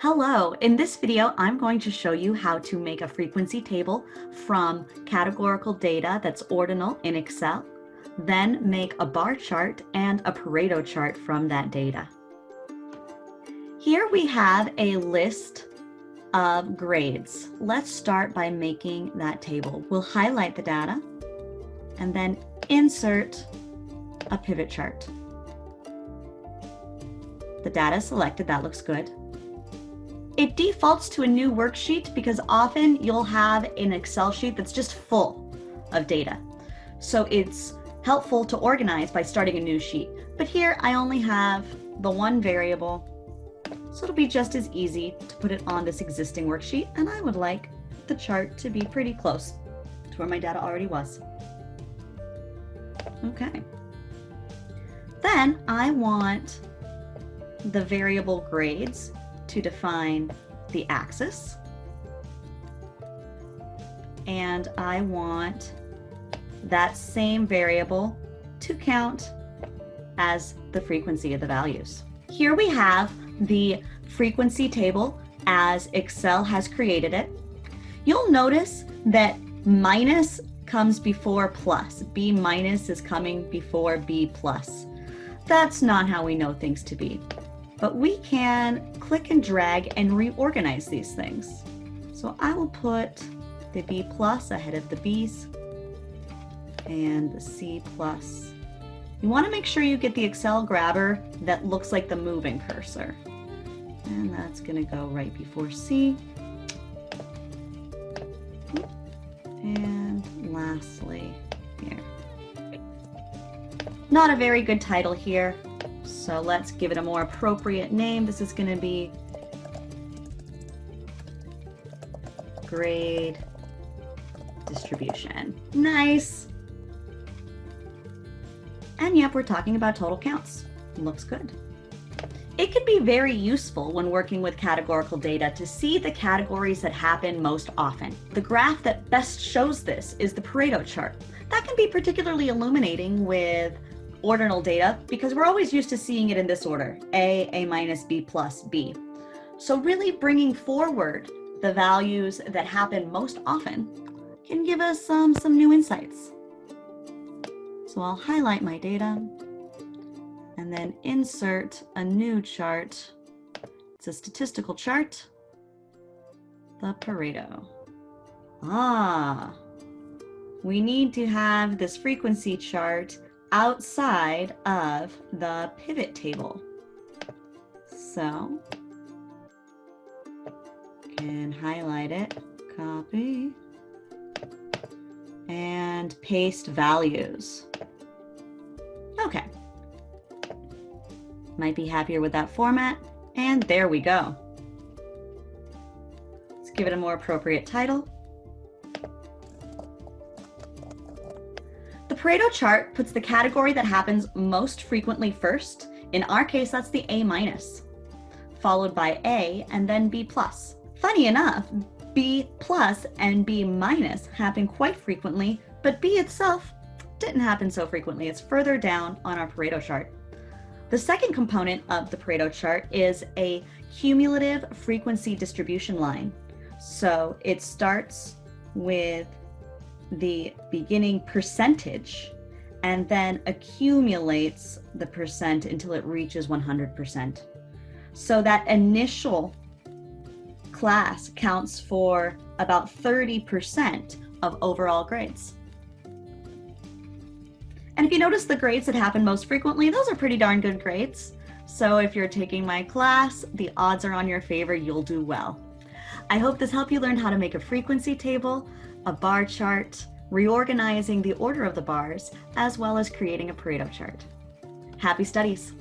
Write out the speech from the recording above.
Hello, in this video, I'm going to show you how to make a frequency table from categorical data that's ordinal in Excel, then make a bar chart and a Pareto chart from that data. Here we have a list of grades. Let's start by making that table. We'll highlight the data and then insert a pivot chart. The data selected, that looks good. It defaults to a new worksheet because often you'll have an Excel sheet that's just full of data. So it's helpful to organize by starting a new sheet. But here I only have the one variable, so it'll be just as easy to put it on this existing worksheet. And I would like the chart to be pretty close to where my data already was. Okay. Then I want the variable grades to define the axis. And I want that same variable to count as the frequency of the values. Here we have the frequency table as Excel has created it. You'll notice that minus comes before plus. B minus is coming before B plus. That's not how we know things to be but we can click and drag and reorganize these things. So I will put the B plus ahead of the B's and the C plus. You want to make sure you get the Excel grabber that looks like the moving cursor. And that's going to go right before C. And lastly, here. Not a very good title here, so let's give it a more appropriate name. This is going to be grade distribution. Nice. And yep, we're talking about total counts. Looks good. It can be very useful when working with categorical data to see the categories that happen most often. The graph that best shows this is the Pareto chart. That can be particularly illuminating with ordinal data because we're always used to seeing it in this order, A, A minus, B plus, B. So really bringing forward the values that happen most often can give us um, some new insights. So I'll highlight my data and then insert a new chart. It's a statistical chart, the Pareto. Ah, we need to have this frequency chart outside of the pivot table. So can highlight it, copy, and paste values. Okay. Might be happier with that format. And there we go. Let's give it a more appropriate title. Pareto chart puts the category that happens most frequently first. In our case, that's the A minus, followed by A and then B plus. Funny enough, B plus and B minus happen quite frequently, but B itself didn't happen so frequently. It's further down on our Pareto chart. The second component of the Pareto chart is a cumulative frequency distribution line. So it starts with the beginning percentage and then accumulates the percent until it reaches 100%. So that initial class counts for about 30% of overall grades. And if you notice the grades that happen most frequently, those are pretty darn good grades. So if you're taking my class, the odds are on your favor, you'll do well. I hope this helped you learn how to make a frequency table a bar chart, reorganizing the order of the bars, as well as creating a Pareto chart. Happy studies!